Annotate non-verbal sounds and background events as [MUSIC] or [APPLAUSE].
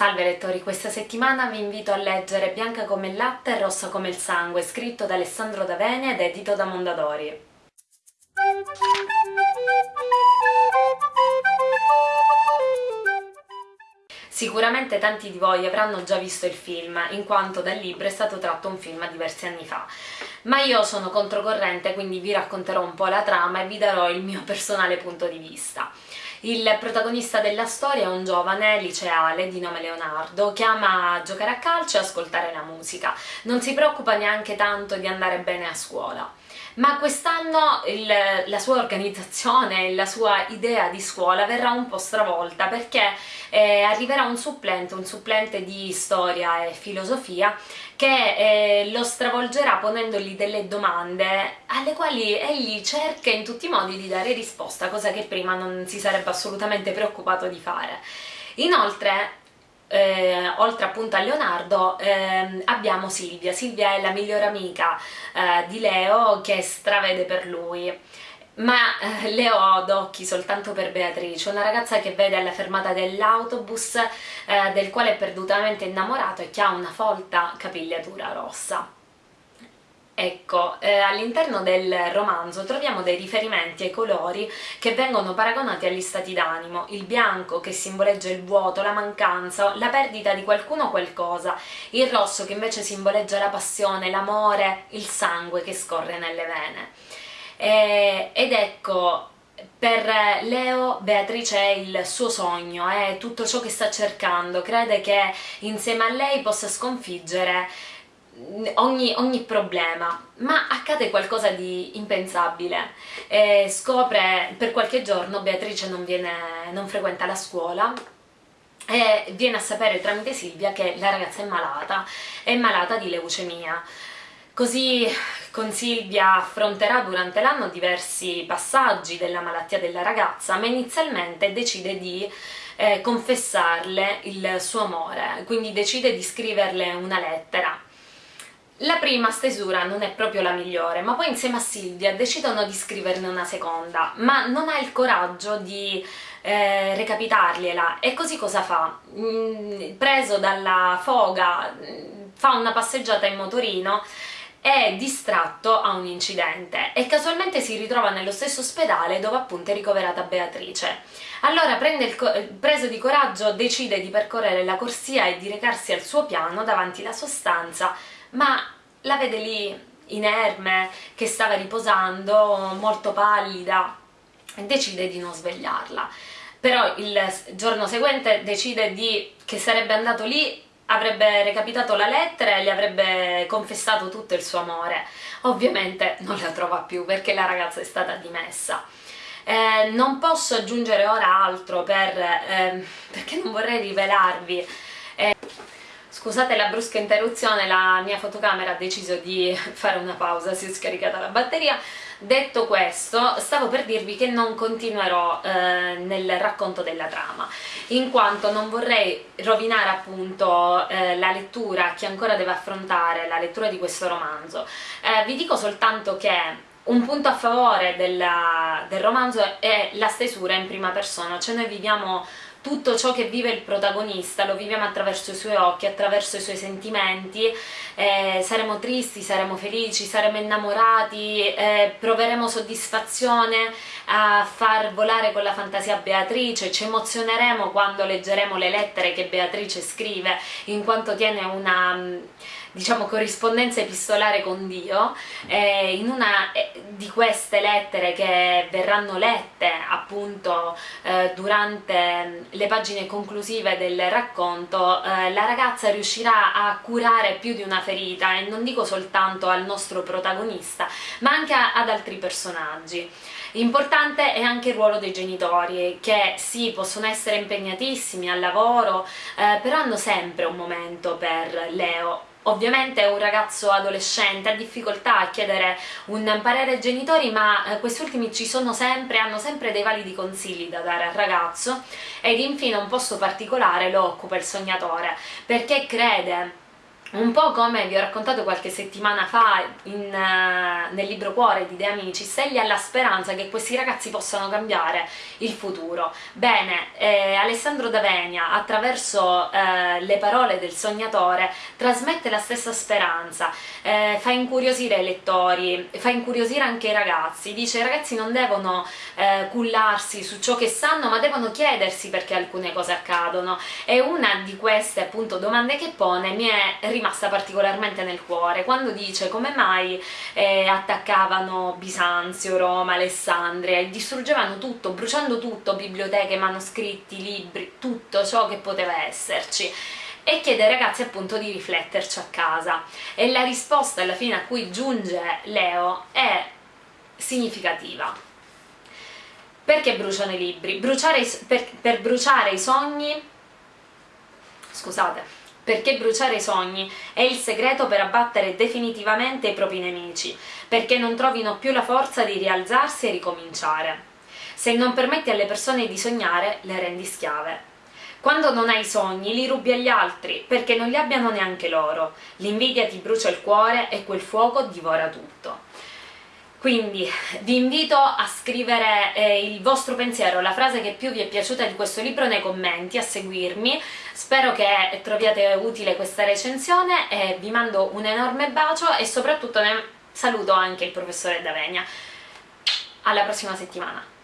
Salve lettori, questa settimana vi invito a leggere Bianca come il latte e rossa come il sangue, scritto da Alessandro D'Avene ed edito da Mondadori. Sicuramente tanti di voi avranno già visto il film, in quanto dal libro è stato tratto un film diversi anni fa, ma io sono controcorrente quindi vi racconterò un po' la trama e vi darò il mio personale punto di vista. Il protagonista della storia è un giovane liceale di nome Leonardo che ama giocare a calcio e ascoltare la musica, non si preoccupa neanche tanto di andare bene a scuola. Ma quest'anno la sua organizzazione, la sua idea di scuola verrà un po' stravolta perché eh, arriverà un supplente, un supplente di storia e filosofia che eh, lo stravolgerà ponendogli delle domande alle quali egli cerca in tutti i modi di dare risposta, cosa che prima non si sarebbe assolutamente preoccupato di fare. Inoltre eh, oltre appunto a Leonardo eh, abbiamo Silvia, Silvia è la migliore amica eh, di Leo che stravede per lui ma eh, Leo ha d'occhi soltanto per Beatrice, una ragazza che vede alla fermata dell'autobus eh, del quale è perdutamente innamorato e che ha una folta capigliatura rossa. Ecco, eh, all'interno del romanzo troviamo dei riferimenti ai colori che vengono paragonati agli stati d'animo, il bianco che simboleggia il vuoto, la mancanza, la perdita di qualcuno o qualcosa, il rosso che invece simboleggia la passione, l'amore, il sangue che scorre nelle vene. Eh, ed ecco, per Leo Beatrice è il suo sogno, è tutto ciò che sta cercando, crede che insieme a lei possa sconfiggere ogni, ogni, problema, ma accade qualcosa di impensabile. E scopre per qualche giorno Beatrice non, viene, non frequenta la scuola e viene a sapere tramite Silvia che la ragazza è malata, è malata di leucemia. Così con Silvia affronterà durante l'anno diversi passaggi della malattia della ragazza, ma inizialmente decide di eh, confessarle il suo amore, quindi decide di scriverle una lettera la prima stesura non è proprio la migliore, ma poi insieme a Silvia decidono di scriverne una seconda, ma non ha il coraggio di eh, recapitargliela e così cosa fa? Mm, preso dalla foga mm, fa una passeggiata in motorino è distratto a un incidente e casualmente si ritrova nello stesso ospedale dove appunto è ricoverata Beatrice. Allora il preso di coraggio decide di percorrere la corsia e di recarsi al suo piano davanti alla sostanza ma la vede lì inerme, che stava riposando, molto pallida, e decide di non svegliarla. Però il giorno seguente decide di, che sarebbe andato lì, avrebbe recapitato la lettera e le avrebbe confessato tutto il suo amore. Ovviamente non la trova più perché la ragazza è stata dimessa. Eh, non posso aggiungere ora altro per, eh, perché non vorrei rivelarvi eh, Scusate la brusca interruzione, la mia fotocamera ha deciso di [LAUGHS] fare una pausa, si è scaricata la batteria. Detto questo, stavo per dirvi che non continuerò eh, nel racconto della trama, in quanto non vorrei rovinare appunto eh, la lettura chi ancora deve affrontare la lettura di questo romanzo. Eh, vi dico soltanto che un punto a favore della, del romanzo è la stesura in prima persona, cioè noi viviamo tutto ciò che vive il protagonista lo viviamo attraverso i suoi occhi, attraverso i suoi sentimenti, eh, saremo tristi, saremo felici, saremo innamorati, eh, proveremo soddisfazione a far volare con la fantasia Beatrice, ci emozioneremo quando leggeremo le lettere che Beatrice scrive, in quanto tiene una diciamo, corrispondenza epistolare con Dio, eh, in una eh, di queste lettere che verranno lette appunto eh, durante le pagine conclusive del racconto, eh, la ragazza riuscirà a curare più di una ferita e non dico soltanto al nostro protagonista, ma anche ad altri personaggi. Importante è anche il ruolo dei genitori, che sì, possono essere impegnatissimi al lavoro, eh, però hanno sempre un momento per Leo, Ovviamente un ragazzo adolescente, ha difficoltà a chiedere un parere ai genitori, ma eh, questi ultimi ci sono sempre, hanno sempre dei validi consigli da dare al ragazzo ed infine un posto particolare lo occupa il sognatore, perché crede un po' come vi ho raccontato qualche settimana fa in, uh, nel libro Cuore di De Amicis, egli ha la speranza che questi ragazzi possano cambiare il futuro. Bene, eh, Alessandro D'Avenia, attraverso eh, le parole del sognatore, trasmette la stessa speranza, eh, fa incuriosire i lettori, fa incuriosire anche i ragazzi, dice i ragazzi non devono eh, cullarsi su ciò che sanno, ma devono chiedersi perché alcune cose accadono. E una di queste appunto domande che pone mi è rimasta particolarmente nel cuore, quando dice come mai eh, attaccavano Bisanzio, Roma, Alessandria e distruggevano tutto, bruciando tutto, biblioteche, manoscritti, libri, tutto ciò che poteva esserci? E chiede ai ragazzi appunto di rifletterci a casa. E la risposta alla fine a cui giunge Leo è significativa. Perché bruciano i libri? Bruciare, per, per bruciare i sogni? Scusate perché bruciare i sogni è il segreto per abbattere definitivamente i propri nemici, perché non trovino più la forza di rialzarsi e ricominciare. Se non permetti alle persone di sognare, le rendi schiave. Quando non hai sogni, li rubi agli altri, perché non li abbiano neanche loro. L'invidia ti brucia il cuore e quel fuoco divora tutto. Quindi vi invito a scrivere eh, il vostro pensiero, la frase che più vi è piaciuta di questo libro nei commenti, a seguirmi, spero che troviate utile questa recensione e vi mando un enorme bacio e soprattutto saluto anche il professore Davenia. Alla prossima settimana!